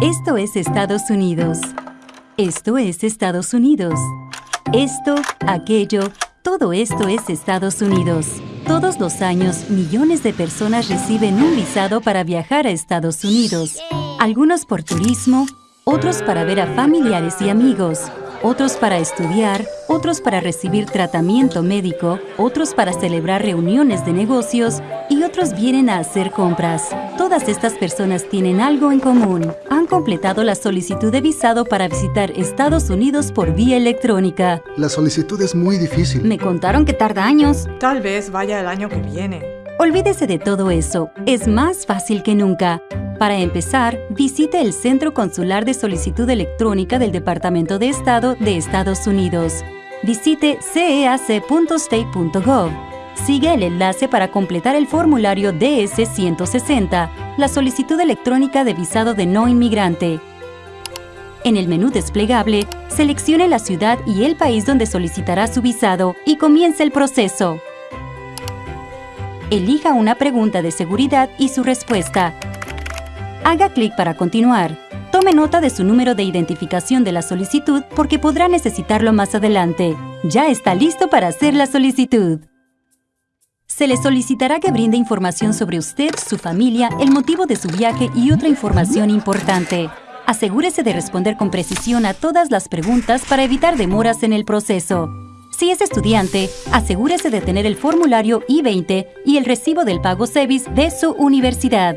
Esto es Estados Unidos. Esto es Estados Unidos. Esto, aquello, todo esto es Estados Unidos. Todos los años, millones de personas reciben un visado para viajar a Estados Unidos. Algunos por turismo, otros para ver a familiares y amigos, otros para estudiar, otros para recibir tratamiento médico, otros para celebrar reuniones de negocios y otros vienen a hacer compras. Todas estas personas tienen algo en común. Han completado la solicitud de visado para visitar Estados Unidos por vía electrónica. La solicitud es muy difícil. Me contaron que tarda años. Tal vez vaya el año que viene. Olvídese de todo eso. Es más fácil que nunca. Para empezar, visite el Centro Consular de Solicitud Electrónica del Departamento de Estado de Estados Unidos. Visite ceac.state.gov. Sigue el enlace para completar el formulario DS-160, la solicitud electrónica de visado de no inmigrante. En el menú desplegable, seleccione la ciudad y el país donde solicitará su visado y comience el proceso. Elija una pregunta de seguridad y su respuesta. Haga clic para continuar. Tome nota de su número de identificación de la solicitud porque podrá necesitarlo más adelante. Ya está listo para hacer la solicitud. Se le solicitará que brinde información sobre usted, su familia, el motivo de su viaje y otra información importante. Asegúrese de responder con precisión a todas las preguntas para evitar demoras en el proceso. Si es estudiante, asegúrese de tener el formulario I-20 y el recibo del pago SEVIS de su universidad.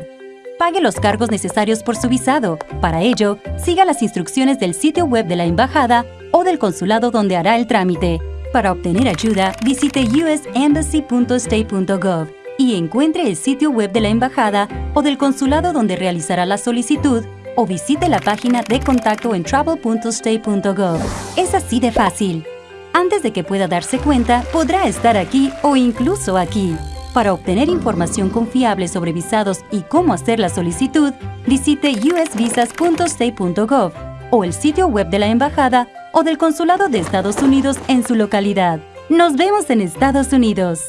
Pague los cargos necesarios por su visado. Para ello, siga las instrucciones del sitio web de la embajada o del consulado donde hará el trámite. Para obtener ayuda, visite usembassy.state.gov y encuentre el sitio web de la embajada o del consulado donde realizará la solicitud o visite la página de contacto en travel.state.gov. Es así de fácil. Antes de que pueda darse cuenta, podrá estar aquí o incluso aquí. Para obtener información confiable sobre visados y cómo hacer la solicitud, visite usvisas.state.gov o el sitio web de la embajada o del consulado de Estados Unidos en su localidad. Nos vemos en Estados Unidos.